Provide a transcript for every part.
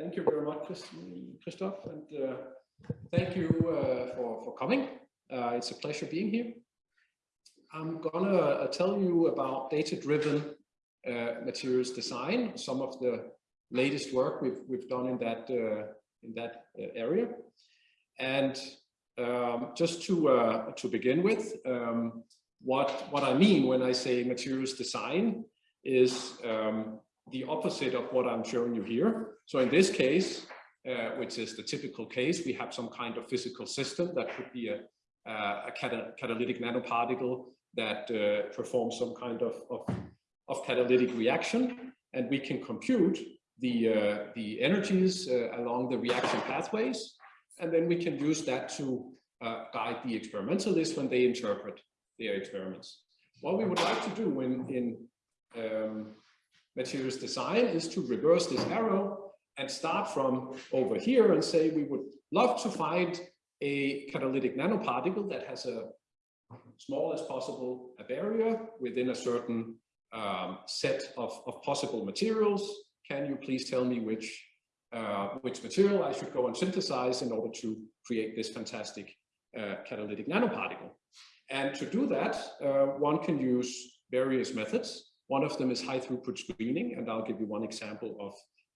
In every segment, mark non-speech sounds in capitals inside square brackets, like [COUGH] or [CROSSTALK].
Thank you very much, Christoph, and uh, thank you uh, for, for coming. Uh, it's a pleasure being here. I'm gonna uh, tell you about data-driven uh, materials design, some of the latest work we've, we've done in that, uh, in that area. And um, just to, to begin with, um, what, what I mean when I say materials design is um, the opposite of what I'm showing you here. So in this case, uh, which is the typical case, we have some kind of physical system that could be a, uh, a cata catalytic nanoparticle that uh, performs some kind of, of, of, catalytic reaction. And we can compute the, uh, the energies uh, along the reaction pathways. And then we can use that to uh, guide the experimentalists when they interpret their experiments. What we would like to do in, in um, materials design is to reverse this arrow and start from over here and say we would love to find a catalytic nanoparticle that has a small as possible a barrier within a certain um, set of, of possible materials. Can you please tell me which uh, which material I should go and synthesize in order to create this fantastic uh, catalytic nanoparticle? And to do that, uh, one can use various methods. One of them is high throughput screening, and I'll give you one example of,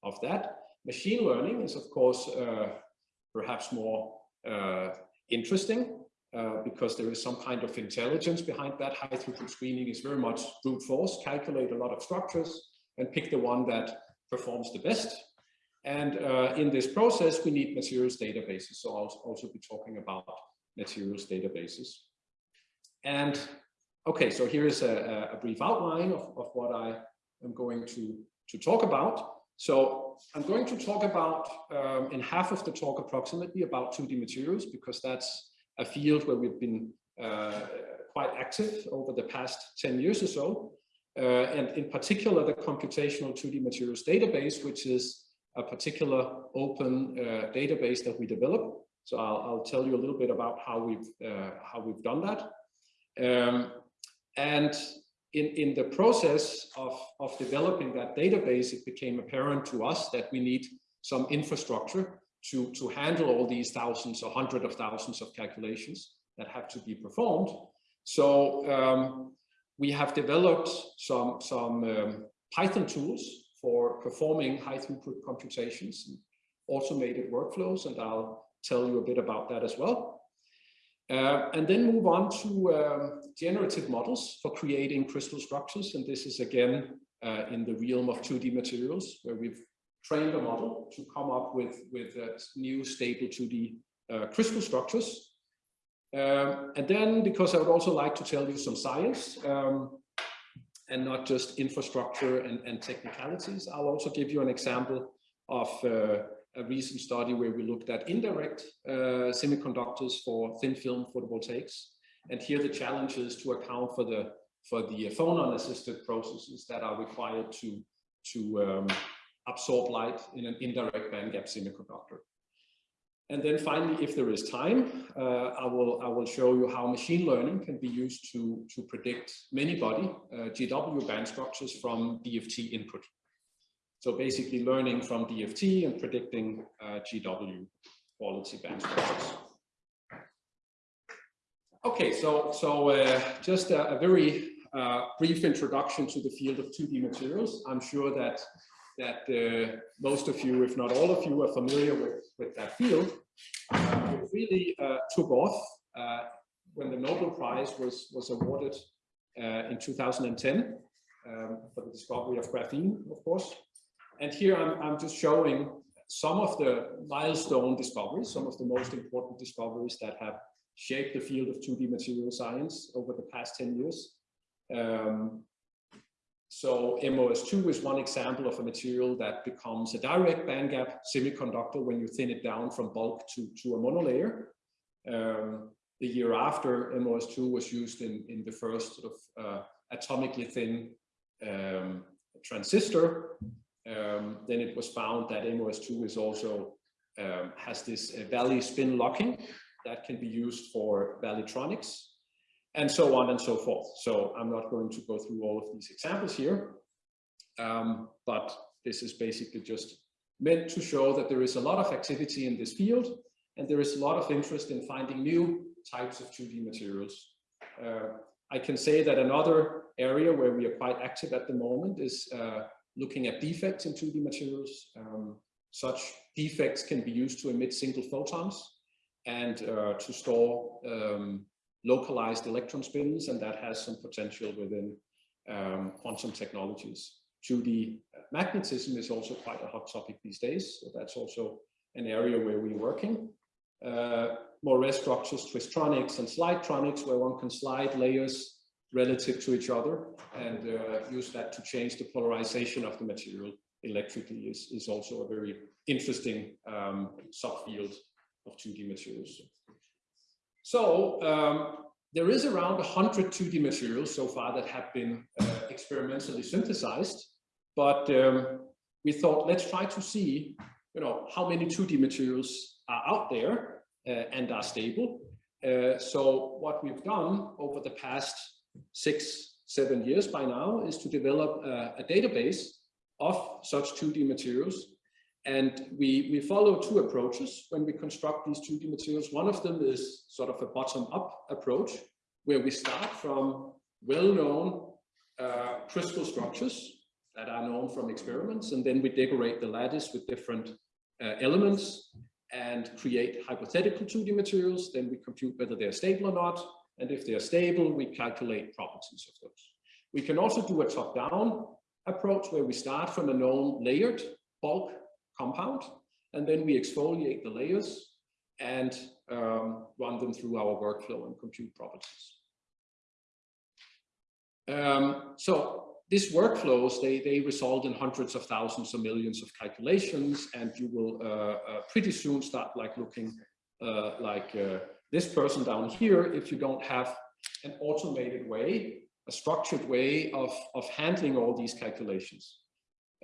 of that. Machine learning is, of course, uh, perhaps more uh, interesting uh, because there is some kind of intelligence behind that. High throughput screening is very much brute force, calculate a lot of structures and pick the one that performs the best. And uh, in this process, we need materials databases. So I'll also be talking about materials databases. And Okay, so here is a, a brief outline of, of what I am going to, to talk about. So I'm going to talk about, um, in half of the talk approximately, about 2D materials, because that's a field where we've been uh, quite active over the past 10 years or so. Uh, and in particular, the computational 2D materials database, which is a particular open uh, database that we develop. So I'll, I'll, tell you a little bit about how we've, uh, how we've done that. Um, and in, in the process of, of developing that database, it became apparent to us that we need some infrastructure to, to handle all these thousands or hundreds of thousands of calculations that have to be performed. So um, we have developed some, some um, Python tools for performing high throughput computations and automated workflows, and I'll tell you a bit about that as well. Uh, and then move on to um, generative models for creating crystal structures. And this is again uh, in the realm of 2D materials, where we've trained a model to come up with, with uh, new stable 2D uh, crystal structures. Um, and then, because I would also like to tell you some science, um, and not just infrastructure and, and, technicalities, I'll also give you an example of uh, a recent study where we looked at indirect uh, semiconductors for thin film photovoltaics. And here the challenge is to account for the for the phonon assisted processes that are required to to um, absorb light in an indirect bandgap semiconductor. And then finally, if there is time, uh, I will I will show you how machine learning can be used to to predict many body uh, GW band structures from DFT input. So basically learning from DFT and predicting uh, GW quality band. Okay, so, so uh, just a, a very uh, brief introduction to the field of 2D materials. I'm sure that, that uh, most of you, if not all of you, are familiar with, with that field. Uh, it really uh, took off when the Nobel Prize was, was awarded in 2010 um, for the discovery of graphene, of course. And here I'm, I'm just showing some of the milestone discoveries, some of the most important discoveries that have shaped the field of 2D material science over the past 10 years. Um, so MOS2 is one example of a material that becomes a direct bandgap semiconductor when you thin it down from bulk to, to a monolayer. Um, the year after MOS2 was used in, in the first sort of uh, atomically thin um, transistor um, then it was found that MOS2 is also um, has this uh, valley spin locking that can be used for valleytronics and so on and so forth. So I'm not going to go through all of these examples here, um, but this is basically just meant to show that there is a lot of activity in this field and there is a lot of interest in finding new types of 2D materials. Uh, I can say that another area where we are quite active at the moment is uh, looking at defects in 2D materials. Um, such defects can be used to emit single photons and uh, to store um, localized electron spins, and that has some potential within um, quantum technologies. 2D magnetism is also quite a hot topic these days, so that's also an area where we're working. Uh, Moiré structures, twistronics and slidetronics, where one can slide layers relative to each other and uh, use that to change the polarization of the material electrically is, is also a very interesting um, subfield of 2D materials. So um, there is around 100 2D materials so far that have been uh, experimentally synthesized, but um, we thought let's try to see, you know, how many 2D materials are out there uh, and are stable. Uh, so what we've done over the past six, seven years by now is to develop a, a database of such 2D materials and we, we follow two approaches when we construct these 2D materials. One of them is sort of a bottom-up approach, where we start from well-known uh, crystal structures that are known from experiments, and then we decorate the lattice with different uh, elements and create hypothetical 2D materials. Then we compute whether they're stable or not, and if they're stable, we calculate properties of those. We can also do a top-down approach where we start from a known layered bulk compound, and then we exfoliate the layers and um, run them through our workflow and compute properties. Um, so these workflows, they, they result in hundreds of thousands or millions of calculations, and you will uh, uh, pretty soon start like looking uh, like uh, this person down here if you don't have an automated way, a structured way of, of handling all these calculations.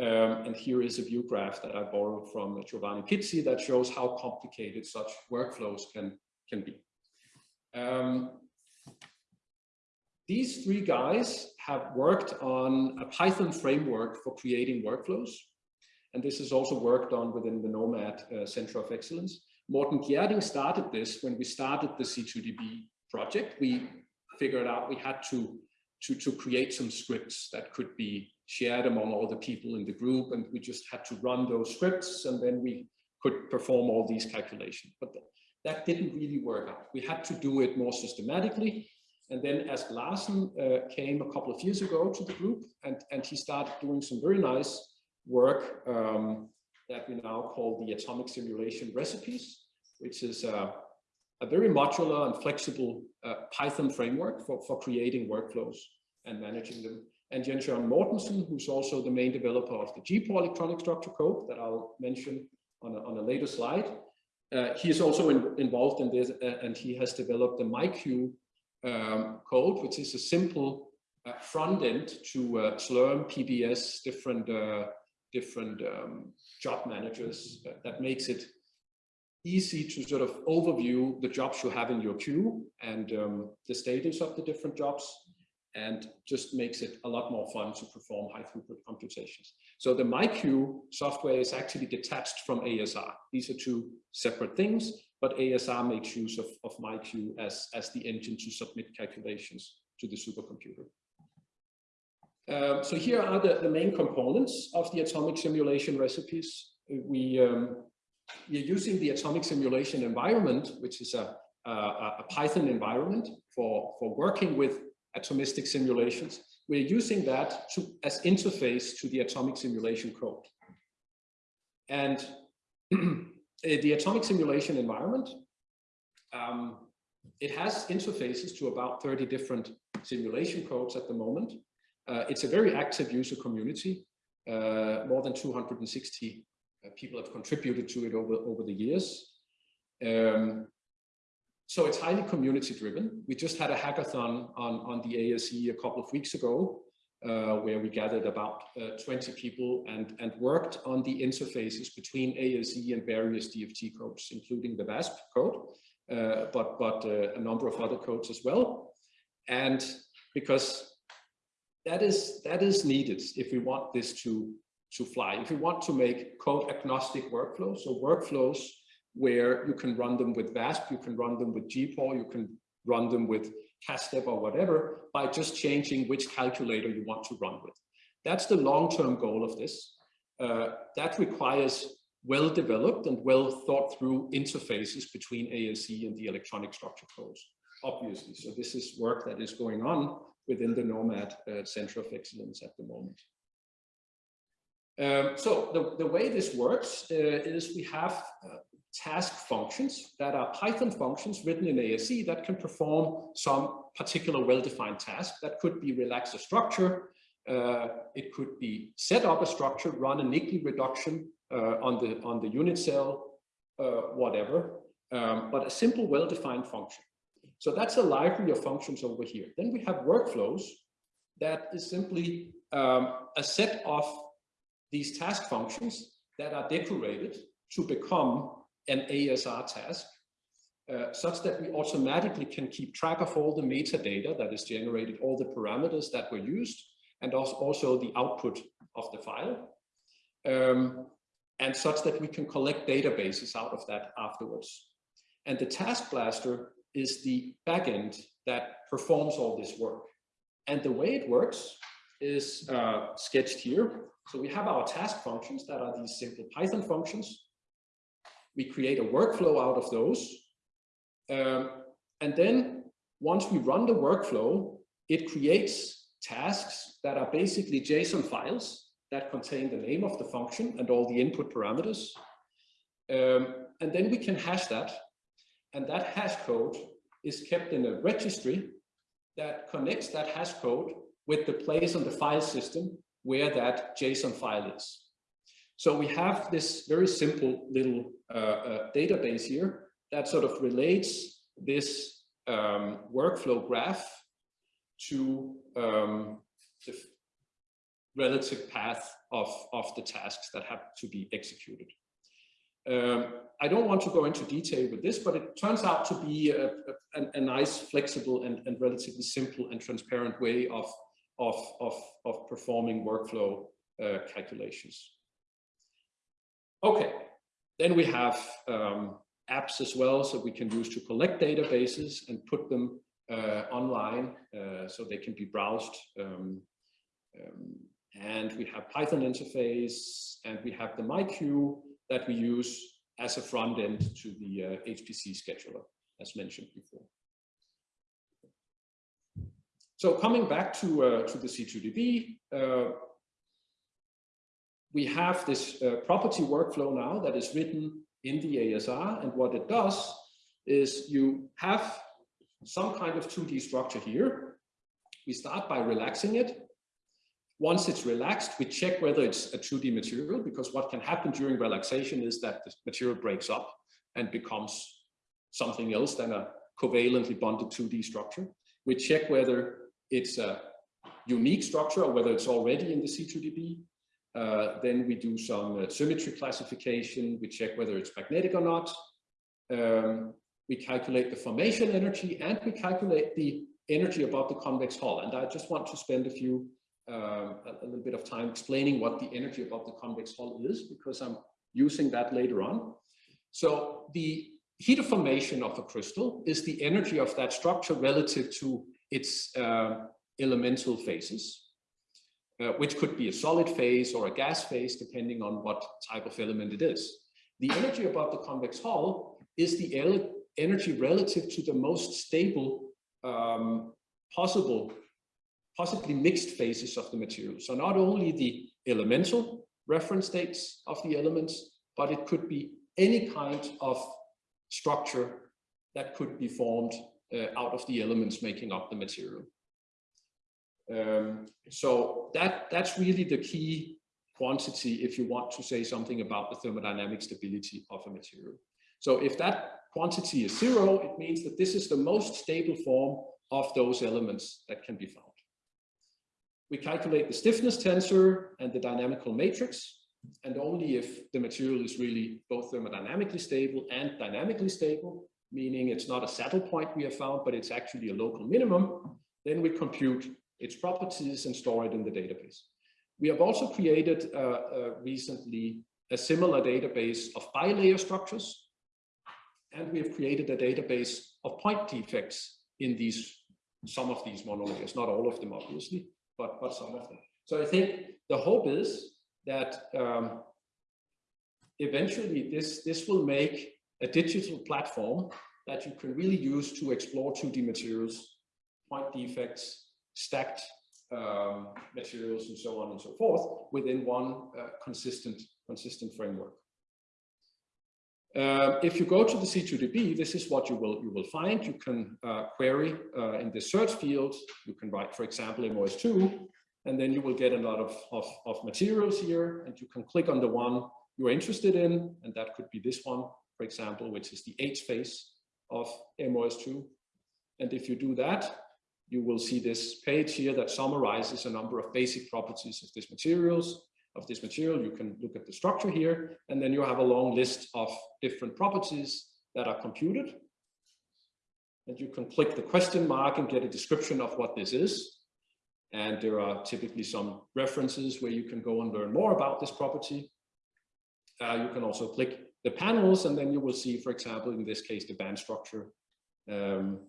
Um, and here is a view graph that I borrowed from Giovanni Pizzi that shows how complicated such workflows can, can be. Um, these three guys have worked on a Python framework for creating workflows. And this is also worked on within the Nomad uh, Center of Excellence. Morten Gjerding started this when we started the C2DB project. We figured out we had to, to, to create some scripts that could be shared among all the people in the group and we just had to run those scripts and then we could perform all these calculations. But that didn't really work out. We had to do it more systematically. And then Ask Larsen uh, came a couple of years ago to the group and, and he started doing some very nice work um, that we now call the atomic simulation recipes, which is a, a very modular and flexible uh, Python framework for, for creating workflows and managing them and Jens Jørgen Mortensen, who's also the main developer of the GPAW electronic structure code that I'll mention on a, on a later slide. Uh, he is also in, involved in this uh, and he has developed the MyQ um, code, which is a simple uh, front end to uh, Slurm, PBS, different, uh, different um, job managers that makes it easy to sort of overview the jobs you have in your queue and um, the status of the different jobs and just makes it a lot more fun to perform high throughput computations. So the MyQ software is actually detached from ASR. These are two separate things, but ASR makes use of, of MyQ as, as the engine to submit calculations to the supercomputer. Um, so here are the, the main components of the atomic simulation recipes. We, um, we are using the atomic simulation environment, which is a, a, a Python environment for, for working with atomistic simulations. We're using that to, as interface to the atomic simulation code. And [CLEARS THROAT] the atomic simulation environment, um, it has interfaces to about 30 different simulation codes at the moment. Uh, it's a very active user community. Uh, more than 260 uh, people have contributed to it over, over the years. Um, so it's highly community driven. We just had a hackathon on, on the ASE a couple of weeks ago, uh, where we gathered about uh, 20 people and, and worked on the interfaces between ASE and various DFT codes, including the VASP code, uh, but, but uh, a number of other codes as well. And because that is, that is needed if we want this to, to fly. If you want to make code agnostic workflows, so workflows where you can run them with VASP, you can run them with GPAW, you can run them with CASTEP or whatever by just changing which calculator you want to run with. That's the long-term goal of this. Uh, that requires well-developed and well thought through interfaces between ASE and the electronic structure codes, obviously. So this is work that is going on within the NOMAD uh, Center of Excellence at the moment. Um, so the, the way this works uh, is we have uh, task functions that are Python functions written in ASE that can perform some particular well-defined task. That could be relax a structure, uh, it could be set up a structure, run a Niggli reduction uh, on the on the unit cell, uh, whatever. Um, but a simple, well-defined function. So that's a library of functions over here. Then we have workflows that is simply um, a set of these task functions that are decorated to become an ASR task, uh, such that we automatically can keep track of all the metadata that is generated, all the parameters that were used, and also the output of the file, um, and such that we can collect databases out of that afterwards. And the Task Blaster is the backend that performs all this work. And the way it works is uh, sketched here. So we have our task functions that are these simple Python functions. We create a workflow out of those. Um, and then once we run the workflow, it creates tasks that are basically JSON files that contain the name of the function and all the input parameters. Um, and then we can hash that. And that hash code is kept in a registry that connects that hash code with the place on the file system where that JSON file is. So we have this very simple little uh, uh, database here that sort of relates this um, workflow graph to um, the relative path of, of the tasks that have to be executed. Um, I don't want to go into detail with this, but it turns out to be a, a, a nice, flexible, and, and, relatively simple and transparent way of, of, of, of performing workflow uh, calculations. Okay, then we have um, apps as well, so we can use to collect databases and put them uh, online uh, so they can be browsed. Um, um, and we have Python interface and we have the MyQ that we use as a front end to the uh, HPC scheduler, as mentioned before. So coming back to, uh, to the C2DB, uh, we have this uh, property workflow now that is written in the ASR. And what it does is you have some kind of 2D structure here. We start by relaxing it. Once it's relaxed, we check whether it's a 2D material, because what can happen during relaxation is that the material breaks up and becomes something else than a covalently bonded 2D structure. We check whether it's a unique structure or whether it's already in the C2DB. Uh, then we do some uh, symmetry classification. We check whether it's magnetic or not. Um, we calculate the formation energy and we calculate the energy above the convex hull. And I just want to spend a few, uh, a, a little bit of time explaining what the energy above the convex hull is, because I'm using that later on. So the heat of formation of a crystal is the energy of that structure relative to its uh, elemental phases, uh, which could be a solid phase or a gas phase, depending on what type of element it is. The energy above the convex hull is the energy relative to the most stable um, possible, possibly mixed phases of the material. So not only the elemental reference states of the elements, but it could be any kind of structure that could be formed uh, out of the elements making up the material. Um, so that that's really the key quantity if you want to say something about the thermodynamic stability of a material. So if that quantity is zero, it means that this is the most stable form of those elements that can be found. We calculate the stiffness tensor and the dynamical matrix, and only if the material is really both thermodynamically stable and dynamically stable, meaning it's not a saddle point we have found, but it's actually a local minimum, then we compute its properties and store it in the database. We have also created uh, uh, recently a similar database of bilayer structures, and we have created a database of point defects in these some of these monolayers, not all of them obviously, but but some of them. So I think the hope is that um, eventually this this will make a digital platform that you can really use to explore 2D materials, point defects, stacked um, materials, and so on and so forth within one uh, consistent consistent framework. Uh, if you go to the C2DB, this is what you will you will find. You can uh, query uh, in the search field. You can write, for example, MOS2, and then you will get a lot of, of, of materials here, and you can click on the one you're interested in, and that could be this one, for example, which is the H phase of MOS2. And if you do that, you will see this page here that summarizes a number of basic properties of these materials of this material. You can look at the structure here, and then you have a long list of different properties that are computed. And you can click the question mark and get a description of what this is. And there are typically some references where you can go and learn more about this property. Uh, you can also click the panels, and then you will see, for example, in this case, the band structure, um,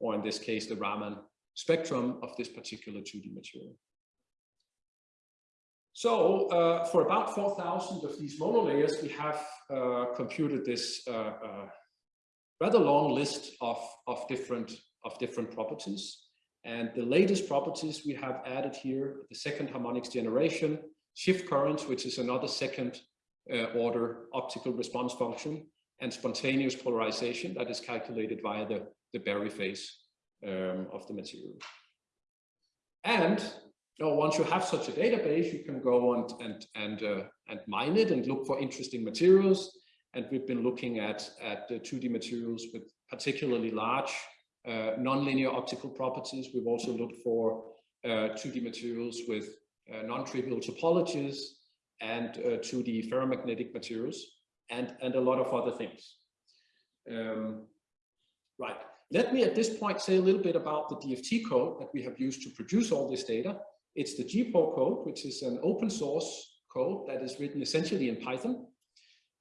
or in this case, the Raman spectrum of this particular 2D material. So uh, for about 4,000 of these monolayers, we have uh, computed this uh, uh, rather long list of, of, different, of different properties. And the latest properties we have added here, the second harmonics generation, shift currents, which is another second uh, order optical response function, and spontaneous polarization that is calculated via the, the Berry phase um, of the material. And know, once you have such a database, you can go and and and uh, and mine it and look for interesting materials. And we've been looking at at the 2D materials with particularly large uh, nonlinear optical properties. We've also looked for uh, 2D materials with uh, non-trivial topologies and 2D uh, ferromagnetic materials and and a lot of other things. Um, right. Let me at this point say a little bit about the DFT code that we have used to produce all this data. It's the GPAW code, which is an open source code that is written essentially in Python,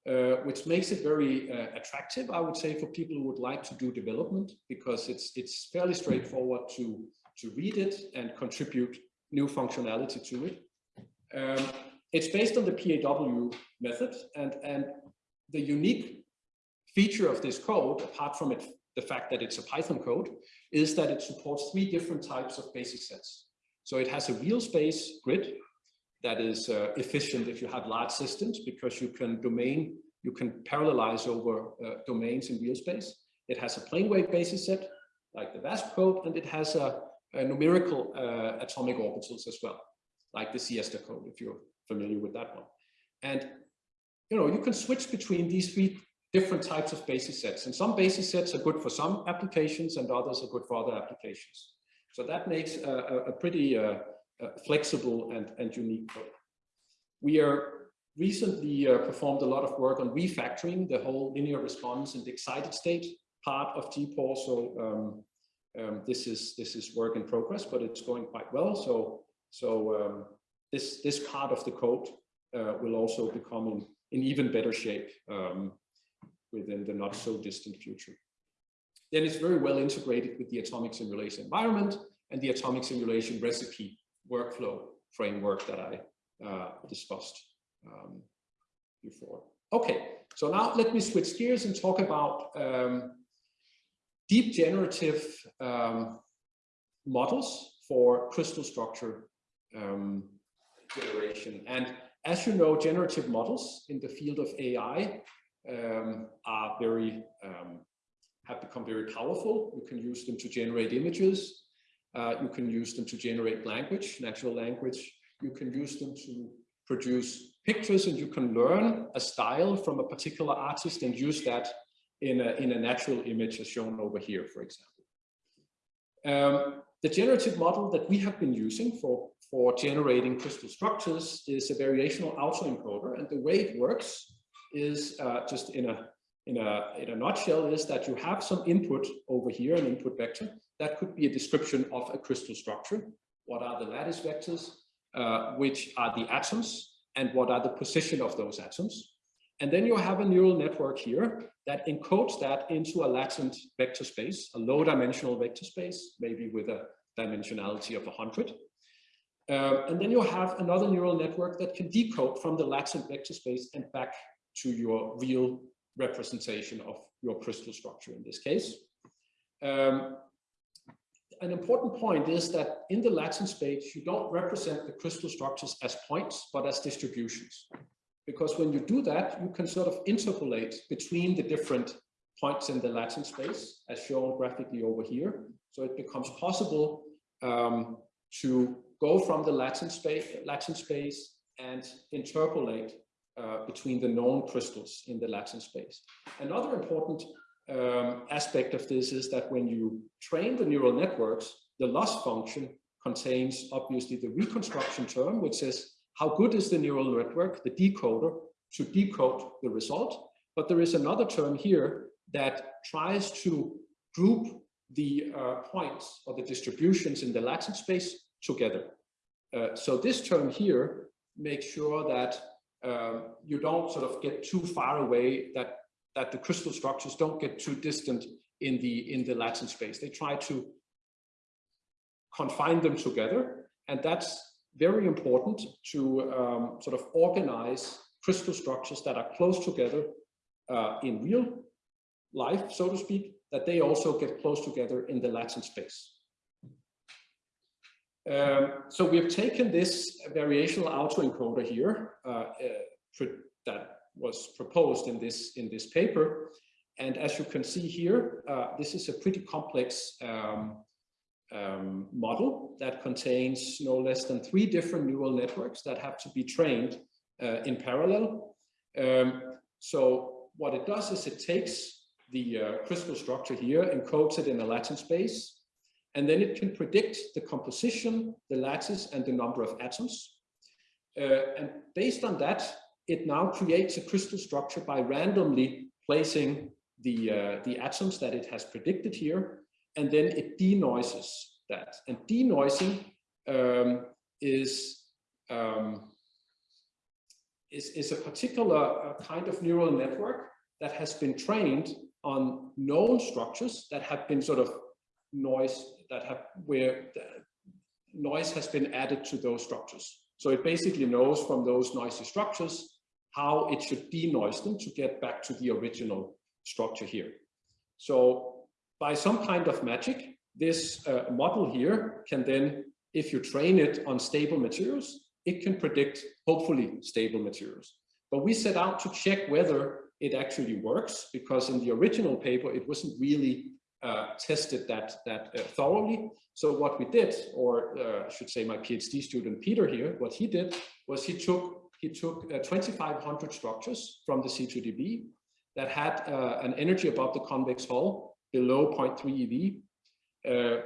uh, which makes it very uh, attractive, I would say, for people who would like to do development, because it's it's fairly straightforward to, to read it and contribute new functionality to it. Um, it's based on the PAW method, and, and the unique feature of this code, apart from it, the fact that it's a Python code, is that it supports three different types of basis sets. So it has a real space grid that is uh, efficient if you have large systems because you can domain, you can parallelize over uh, domains in real space. It has a plane wave basis set like the VASP code, and it has a, a numerical uh, atomic orbitals as well, like the Siesta code, if you're familiar with that one. And you know, you can switch between these three different types of basis sets, and some basis sets are good for some applications, and others are good for other applications. So that makes a, a pretty uh, flexible and, and unique code. We are recently uh, performed a lot of work on refactoring the whole linear response and excited state part of GPAW. So um, um, this is this is work in progress, but it's going quite well. So so um, this this part of the code uh, will also become in, in even better shape um, within the not so distant future then it's very well integrated with the atomic simulation environment and the atomic simulation recipe workflow framework that I uh, discussed um, before. Okay, so now let me switch gears and talk about um, deep generative um, models for crystal structure um, generation. And as you know, generative models in the field of AI um, are very um, have become very powerful. You can use them to generate images. Uh, you can use them to generate language, natural language. You can use them to produce pictures and you can learn a style from a particular artist and use that in a, in a natural image as shown over here, for example. Um, the generative model that we have been using for, for generating crystal structures is a variational autoencoder. And the way it works is uh, just in a in a, in a nutshell is that you have some input over here, an input vector. That could be a description of a crystal structure. What are the lattice vectors? uh, which are the atoms and what are the position of those atoms. And then you have a neural network here that encodes that into a latent vector space, a low dimensional vector space, maybe with a dimensionality of 100. Uh, and then you have another neural network that can decode from the latent vector space and back to your real representation of your crystal structure in this case. Um, an important point is that in the latent space, you don't represent the crystal structures as points, but as distributions. Because when you do that, you can sort of interpolate between the different points in the latent space, as shown graphically over here. So it becomes possible um, to go from the latent space, latent space and interpolate uh, between the known crystals in the latent space. Another important um, aspect of this is that when you train the neural networks, the loss function contains obviously the reconstruction term, which says how good is the neural network, the decoder, to decode the result. But there is another term here that tries to group the uh, points or the distributions in the latent space together. Uh, so this term here makes sure that um, you don't sort of get too far away that that the crystal structures don't get too distant in the in the latent space. They try to confine them together, and that's very important to um, sort of organize crystal structures that are close together uh, in real life, so to speak, that they also get close together in the latent space. Um, so we have taken this variational autoencoder here uh, uh, that was proposed in this in this paper. And as you can see here, uh, this is a pretty complex um, um, model that contains no less than three different neural networks that have to be trained uh, in parallel. Um, so what it does is it takes the uh, crystal structure here, encodes it in a latent space, and then it can predict the composition, the lattice, and the number of atoms. Uh, and based on that, it now creates a crystal structure by randomly placing the, uh, the atoms that it has predicted here, and then it denoises that. And denoising um, is, um, is, is a particular uh, kind of neural network that has been trained on known structures that have been sort of noise that have where noise has been added to those structures. So it basically knows from those noisy structures how it should denoise them to get back to the original structure here. So by some kind of magic, this uh, model here can then, if you train it on stable materials, it can predict hopefully stable materials. But we set out to check whether it actually works because in the original paper, it wasn't really uh, tested that, that uh, thoroughly. So what we did, or uh, I should say my PhD student Peter here, what he did was he took he took uh, 2,500 structures from the C2DB that had uh, an energy above the convex hull below 0.3 eV. Uh,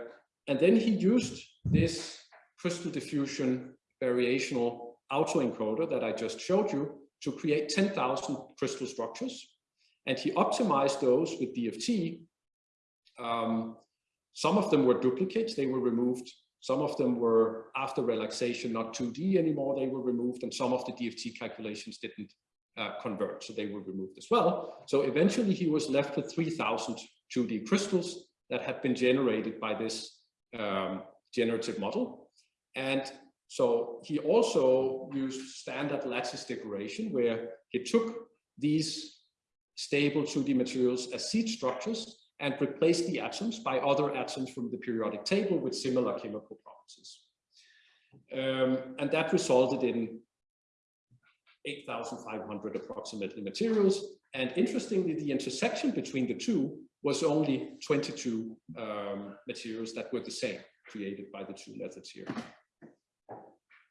and then he used this crystal diffusion variational autoencoder that I just showed you to create 10,000 crystal structures. And he optimized those with DFT. Um, some of them were duplicates, they were removed some of them were after relaxation, not 2D anymore, they were removed, and some of the DFT calculations didn't uh, convert, so they were removed as well. So eventually he was left with 3,000 2D crystals that had been generated by this um, generative model. And so he also used standard lattice decoration where he took these stable 2D materials as seed structures and replace the atoms by other atoms from the periodic table with similar chemical properties. Um, and that resulted in 8,500 approximately materials. And interestingly, the intersection between the two was only 22 um, materials that were the same created by the two methods here.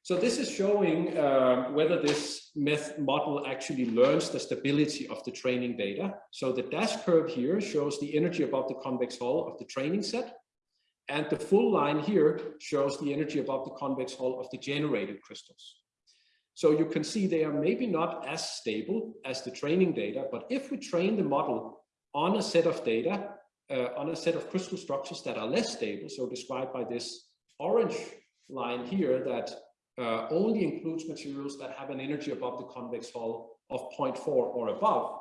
So this is showing uh, whether this myth model actually learns the stability of the training data. So the dash curve here shows the energy above the convex hull of the training set. And the full line here shows the energy above the convex hull of the generated crystals. So you can see they are maybe not as stable as the training data, but if we train the model on a set of data, uh, on a set of crystal structures that are less stable, so described by this orange line here that uh, only includes materials that have an energy above the convex hull of 0.4 or above,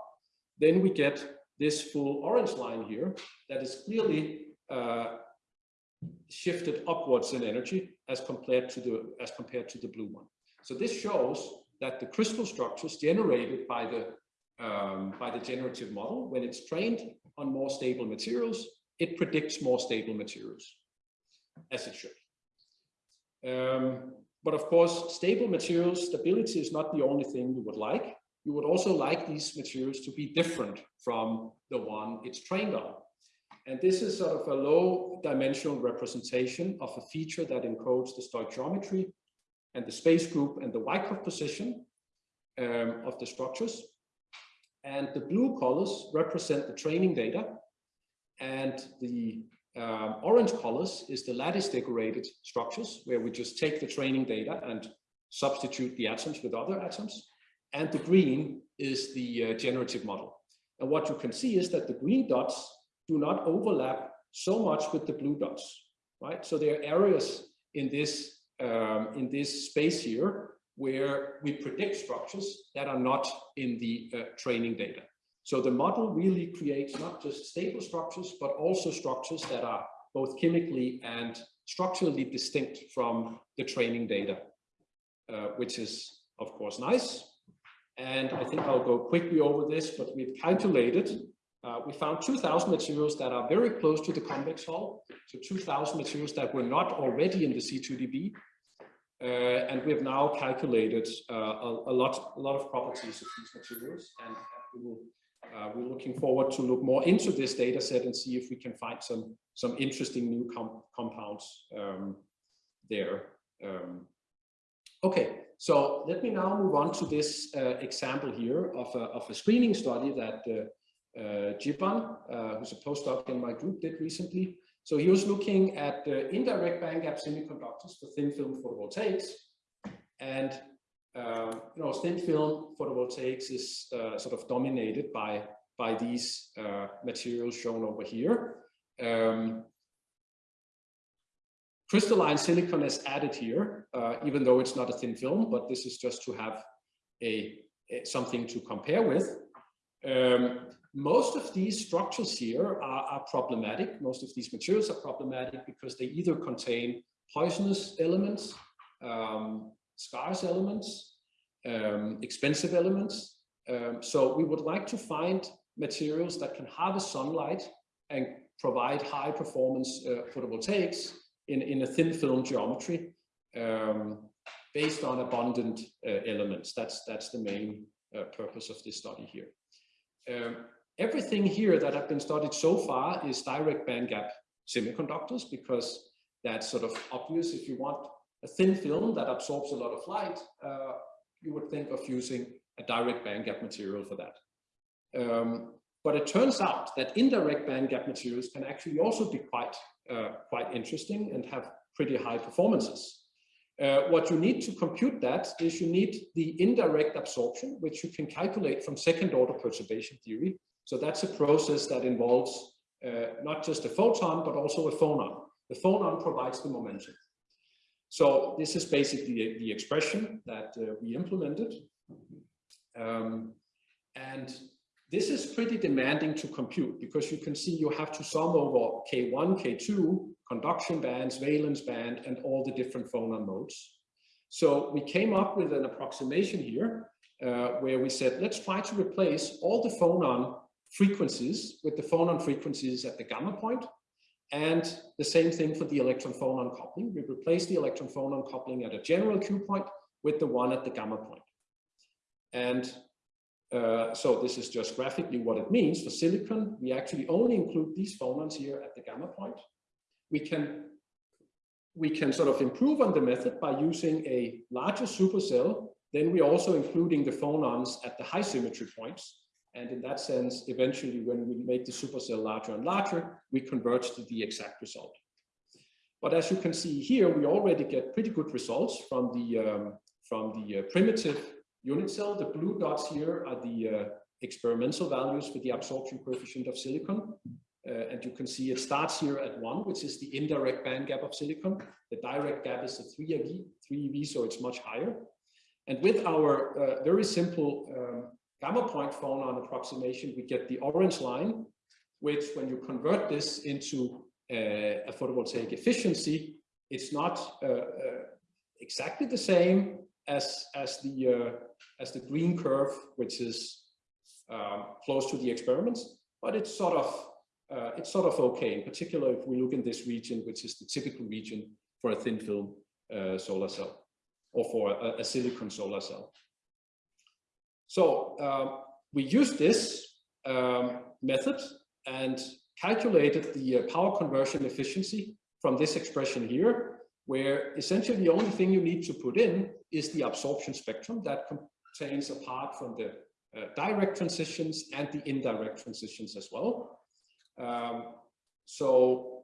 then we get this full orange line here that is clearly uh, shifted upwards in energy as compared to the as compared to the blue one. So this shows that the crystal structures generated by the um, by the generative model, when it's trained on more stable materials, it predicts more stable materials, as it should. Um, but of course, stable materials, stability is not the only thing you would like. You would also like these materials to be different from the one it's trained on. And this is sort of a low dimensional representation of a feature that encodes the stoichiometry and the space group and the Wyckoff position um, of the structures. And the blue colors represent the training data. And the um, orange colors is the lattice decorated structures where we just take the training data and substitute the atoms with other atoms. And the green is the uh, generative model. And what you can see is that the green dots do not overlap so much with the blue dots, right? So there are areas in this um, in this space here where we predict structures that are not in the uh, training data. So the model really creates not just stable structures, but also structures that are both chemically and structurally distinct from the training data, uh, which is of course nice. And I think I'll go quickly over this, but we've calculated uh, we found 2,000 materials that are very close to the convex hull, so 2,000 materials that were not already in the C2DB. Uh, and we have now calculated uh, a, a, lot, a lot of properties of these materials, and we will, uh, we're looking forward to look more into this data set and see if we can find some, some interesting new com compounds um, there. Um, okay, so let me now move on to this uh, example here of a, of a screening study that uh, uh, Jiban, uh, who's a postdoc in my group, did recently. So he was looking at indirect bandgap semiconductors for thin film photovoltaics. And uh, you know, thin film photovoltaics is uh, sort of dominated by, by these uh, materials shown over here. Um, crystalline silicon is added here, uh, even though it's not a thin film, but this is just to have a, a something to compare with. Um, most of these structures here are, are, problematic. Most of these materials are problematic because they either contain poisonous elements, um, scarce elements, um, expensive elements. Um, so we would like to find materials that can harvest sunlight and provide high performance uh, photovoltaics in, in a thin film geometry um, based on abundant uh, elements. That's, that's the main uh, purpose of this study here. Um, everything here that have been studied so far is direct bandgap semiconductors because that's sort of obvious. If you want a thin film that absorbs a lot of light, uh, you would think of using a direct bandgap material for that. Um, but it turns out that indirect bandgap materials can actually also be quite, uh, quite interesting and have pretty high performances. Uh, what you need to compute that is you need the indirect absorption, which you can calculate from second order perturbation theory. So that's a process that involves uh, not just a photon, but also a phonon. The phonon provides the momentum. So this is basically the, expression that uh, we implemented. Um, and this is pretty demanding to compute because you can see you have to sum over K1, K2, conduction bands, valence band, and all the different phonon modes. So we came up with an approximation here uh, where we said, let's try to replace all the phonon frequencies with the phonon frequencies at the gamma point. And the same thing for the electron phonon coupling. We replace the electron phonon coupling at a general Q point with the one at the gamma point. And uh, so this is just graphically what it means. For silicon, we actually only include these phonons here at the gamma point. We can, we can sort of improve on the method by using a larger supercell. Then we're also including the phonons at the high symmetry points. And in that sense, eventually, when we make the supercell larger and larger, we converge to the exact result. But as you can see here, we already get pretty good results from the, um, from the uh, primitive unit cell. The blue dots here are the uh, experimental values for the absorption coefficient of silicon. Uh, and you can see it starts here at one, which is the indirect band gap of silicon. The direct gap is a 3 ev 3 ev so it's much higher. And with our uh, very simple um, gamma point phonon approximation, we get the orange line, which when you convert this into uh, a photovoltaic efficiency, it's not uh, uh, exactly the same as, as, the, uh, as the green curve, which is um, close to the experiments, but it's sort of uh, it's sort of okay, in particular if we look in this region, which is the typical region for a thin film uh, solar cell or for a, a silicon solar cell. So um, we used this um, method and calculated the uh, power conversion efficiency from this expression here, where essentially the only thing you need to put in is the absorption spectrum that contains apart from the uh, direct transitions and the indirect transitions as well. Um, so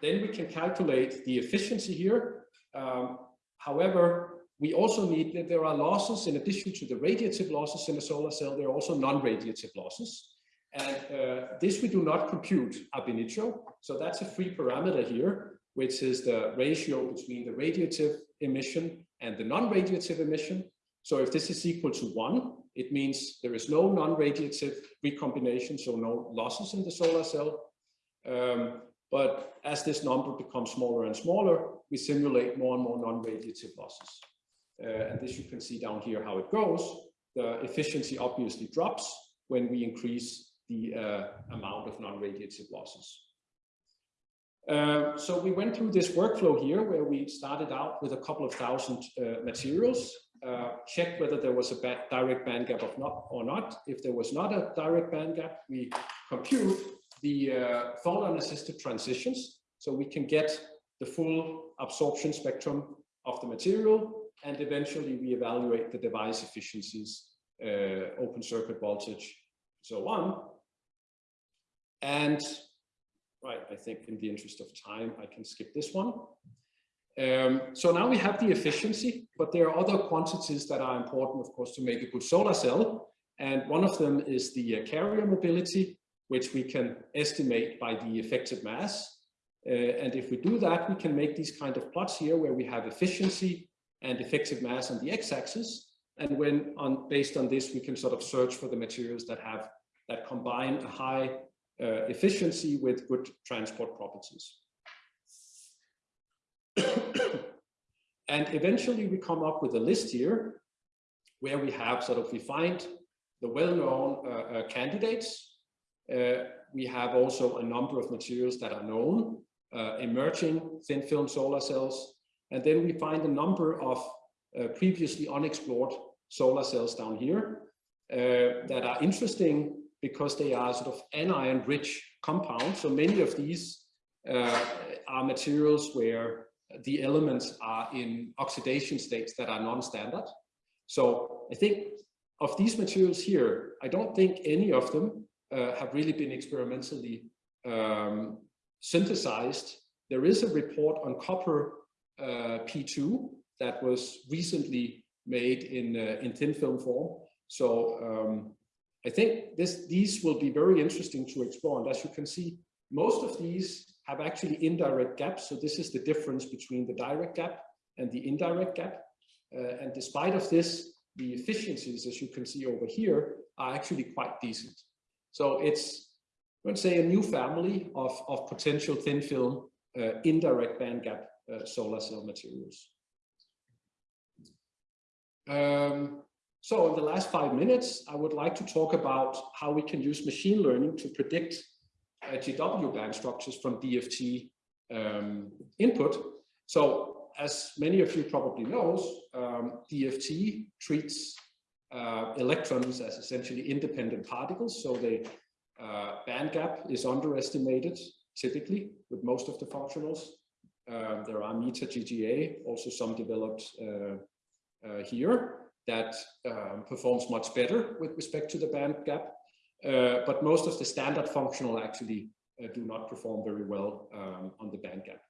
then we can calculate the efficiency here. Um, however, we also need that there are losses in addition to the radiative losses in a solar cell, there are also non-radiative losses. And uh, this we do not compute ab initio. So that's a free parameter here, which is the ratio between the radiative emission and the non-radiative emission. So if this is equal to one, it means there is no non-radiative recombination, so no losses in the solar cell. Um, but as this number becomes smaller and smaller, we simulate more and more non-radiative losses. Uh, and this you can see down here how it goes. The efficiency obviously drops when we increase the uh, amount of non-radiative losses. Uh, so we went through this workflow here where we started out with a couple of thousand uh, materials uh, check whether there was a direct band gap not, or not. If there was not a direct band gap, we compute the uh, phonon-assisted transitions. So we can get the full absorption spectrum of the material, and eventually we evaluate the device efficiencies, uh, open circuit voltage, so on. And right, I think in the interest of time, I can skip this one. Um, so now we have the efficiency, but there are other quantities that are important, of course, to make a good solar cell. And one of them is the uh, carrier mobility, which we can estimate by the effective mass. Uh, and if we do that, we can make these kind of plots here where we have efficiency and effective mass on the x-axis. And when on based on this, we can sort of search for the materials that have that combine a high uh, efficiency with good transport properties. [COUGHS] and eventually we come up with a list here where we have sort of, we find the well-known uh, uh, candidates. Uh, we have also a number of materials that are known, uh, emerging thin film solar cells. And then we find a number of uh, previously unexplored solar cells down here uh, that are interesting because they are sort of anion rich compounds. So many of these are materials where the elements are in oxidation states that are non-standard. So I think of these materials here, I don't think any of them uh, have really been experimentally um, synthesized. There is a report on copper uh, P2 that was recently made in, uh, in thin film form. So um, I think this, these will be very interesting to explore. And as you can see, most of these have actually indirect gaps. So this is the difference between the direct gap and the indirect gap. Uh, and despite of this, the efficiencies, as you can see over here, are actually quite decent. So it's, let's say, a new family of, of potential thin film uh, indirect band gap uh, solar cell materials. Um, so in the last five minutes, I would like to talk about how we can use machine learning to predict uh, GW band structures from DFT um, input. So as many of you probably knows, um, DFT treats uh, electrons as essentially independent particles. So the uh, band gap is underestimated typically with most of the functionals. Uh, there are Meta GGA, also some developed uh, uh, here that um, performs much better with respect to the band gap. Uh, but most of the standard functional actually do not perform very well um, on the band gap.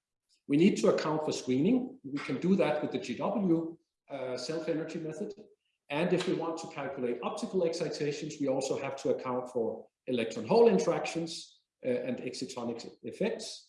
We need to account for screening. We can do that with the GW uh, self-energy method. And if we want to calculate optical excitations, we also have to account for electron hole interactions uh, and excitonic effects.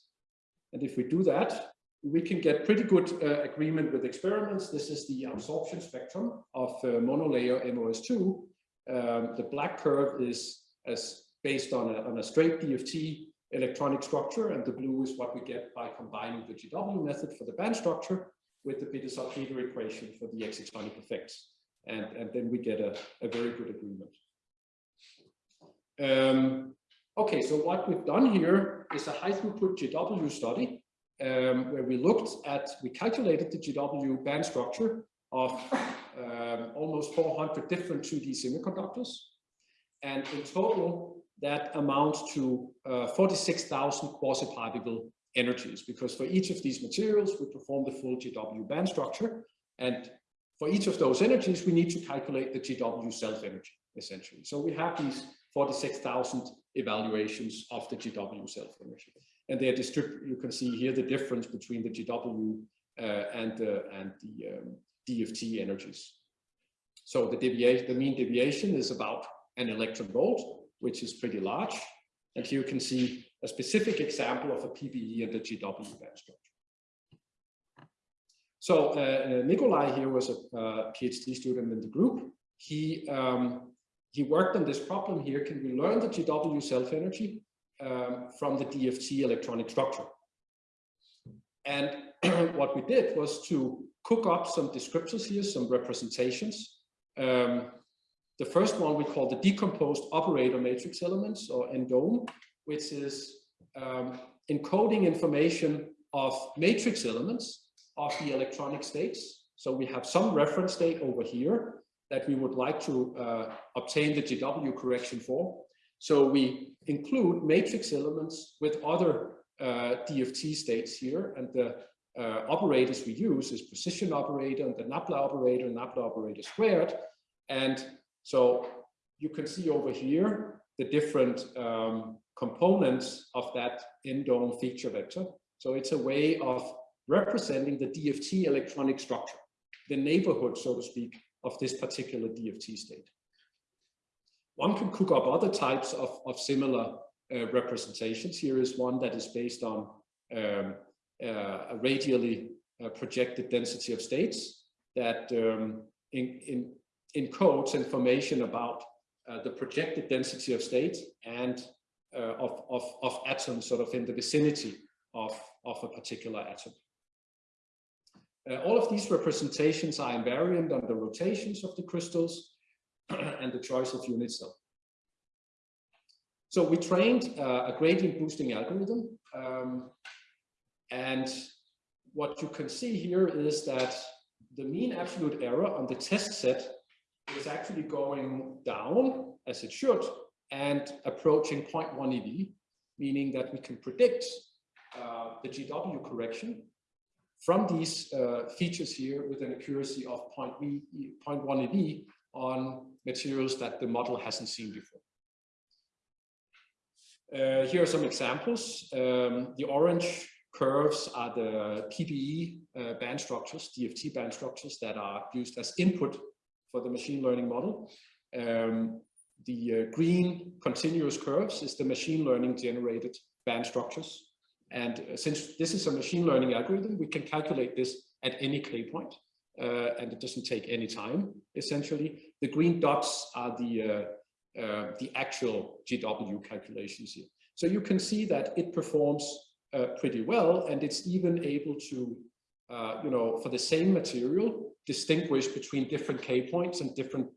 And if we do that, we can get pretty good uh, agreement with experiments. This is the absorption spectrum of uh, monolayer MoS2. Um, the black curve is as based on a, on a straight DFT electronic structure, and the blue is what we get by combining the GW method for the band structure with the Bethe-Salpeter equation for the excitonic effects. And, and then we get a, a very good agreement. Um, okay, so what we've done here is a high throughput GW study um, where we looked at, we calculated the GW band structure of um, almost 400 different 2D semiconductors. And in total, that amounts to uh, 46,000 quasi-particle energies, because for each of these materials, we perform the full GW band structure. And for each of those energies, we need to calculate the GW self-energy, essentially. So we have these 46,000 evaluations of the GW self-energy. And they are distributed, you can see here the difference between the GW uh, and, uh, and the um, DFT energies. So the deviation, the mean deviation is about an electron volt, which is pretty large. And here you can see a specific example of a PBE and the GW band structure. So uh, Nikolai here was a uh, PhD student in the group. He um, he worked on this problem here. Can we learn the GW self-energy um, from the DFT electronic structure? And [CLEARS THROAT] what we did was to cook up some descriptors here, some representations. Um, the first one we call the decomposed operator matrix elements or ENDOME, which is um, encoding information of matrix elements of the electronic states. So we have some reference state over here that we would like to uh, obtain the GW correction for. So we include matrix elements with other uh, DFT states here, and the uh, operators we use is position operator and the Nabla operator, Nabla operator squared. And so you can see over here the different um, components of that ENDOME feature vector. So it's a way of representing the DFT electronic structure, the neighborhood, so to speak, of this particular DFT state. One can cook up other types of, of similar uh, representations. Here is one that is based on um, uh, a radially uh, projected density of states that um, in, in, encodes information about uh, the projected density of states and of, of, of atoms sort of in the vicinity of, of a particular atom. Uh, all of these representations are invariant on the rotations of the crystals [CLEARS THROAT] and the choice of unit cell. So we trained uh, a gradient boosting algorithm. Um, and what you can see here is that the mean absolute error on the test set is actually going down as it should and approaching 0.1 eV, meaning that we can predict uh, the GW correction from these uh, features here with an accuracy of 0.1 eV on materials that the model hasn't seen before. Uh, here are some examples. Um, the orange curves are the PBE uh, band structures, DFT band structures that are used as input for the machine learning model. Um, the uh, green continuous curves is the machine learning generated band structures. And uh, since this is a machine learning algorithm, we can calculate this at any K point, uh, and it doesn't take any time, essentially. The green dots are the, uh, uh the actual GW calculations here. So you can see that it performs uh, pretty well, and it's even able to, uh, you know, for the same material, distinguish between different K points and different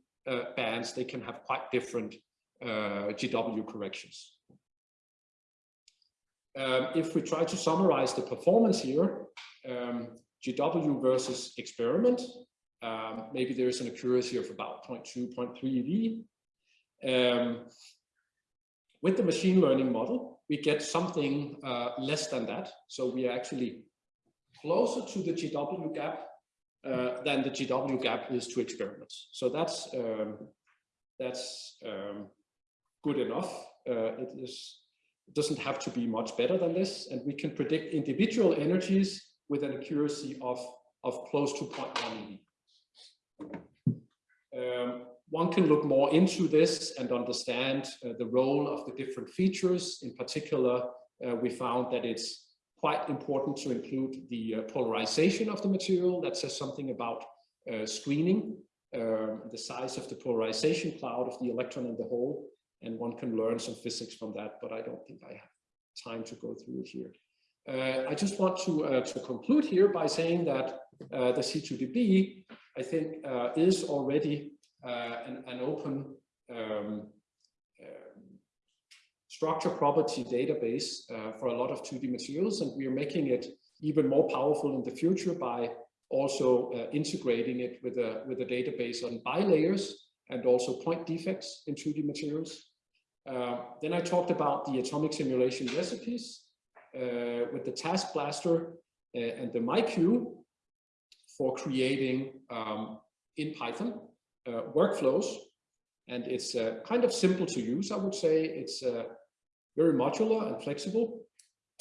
bands. They can have quite different GW corrections. Um, if we try to summarize the performance here, um, GW versus experiment, um, maybe there is an accuracy of about 0.2, 0.3 eV. Um, with the machine learning model, we get something uh, less than that. So we are actually closer to the GW gap uh, than the GW gap is to experiments. So that's um, that's um, good enough. Uh, it is it doesn't have to be much better than this. And we can predict individual energies with an accuracy of, of close to 0.1 eV. Um, one can look more into this and understand uh, the role of the different features. In particular, uh, we found that it's quite important to include the uh, polarization of the material. That says something about uh, screening, um, the size of the polarization cloud of the electron in the hole, and one can learn some physics from that, but I don't think I have time to go through it here. Uh, I just want to, uh, to conclude here by saying that uh, the C2DB, I think, uh, is already uh, an, an, open um, structure property database uh, for a lot of 2D materials, and we are making it even more powerful in the future by also integrating it with a, with a database on bilayers and also point defects in 2D materials. then I talked about the atomic simulation recipes, uh, with the TaskBlaster uh, and the MyQueue for creating um, in Python uh, workflows. And it's kind of simple to use, I would say. It's very modular and flexible.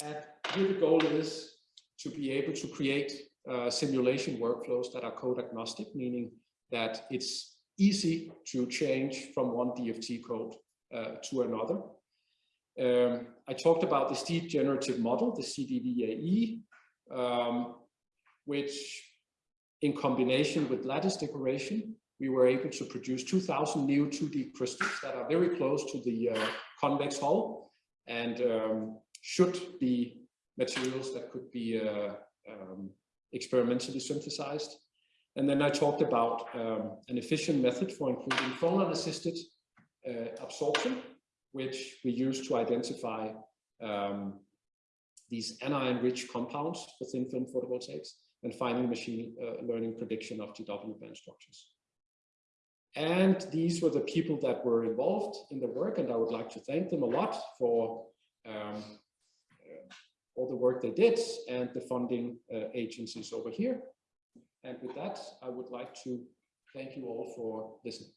And here the goal is to be able to create uh, simulation workflows that are code agnostic, meaning that it's easy to change from one DFT code uh, to another. Um, I talked about the steep generative model, the CDVAE, um, which in combination with lattice decoration, we were able to produce 2000 new 2D crystals that are very close to the uh, convex hull and um, should be materials that could be uh, um, experimentally synthesized. And then I talked about um, an efficient method for including phonon-assisted uh, absorption which we use to identify um, these anion-rich compounds for thin film photovoltaics, and finally machine uh, learning prediction of GW band structures. And these were the people that were involved in the work, and I would like to thank them a lot for um, uh, all the work they did and the funding uh, agencies over here. And with that, I would like to thank you all for listening.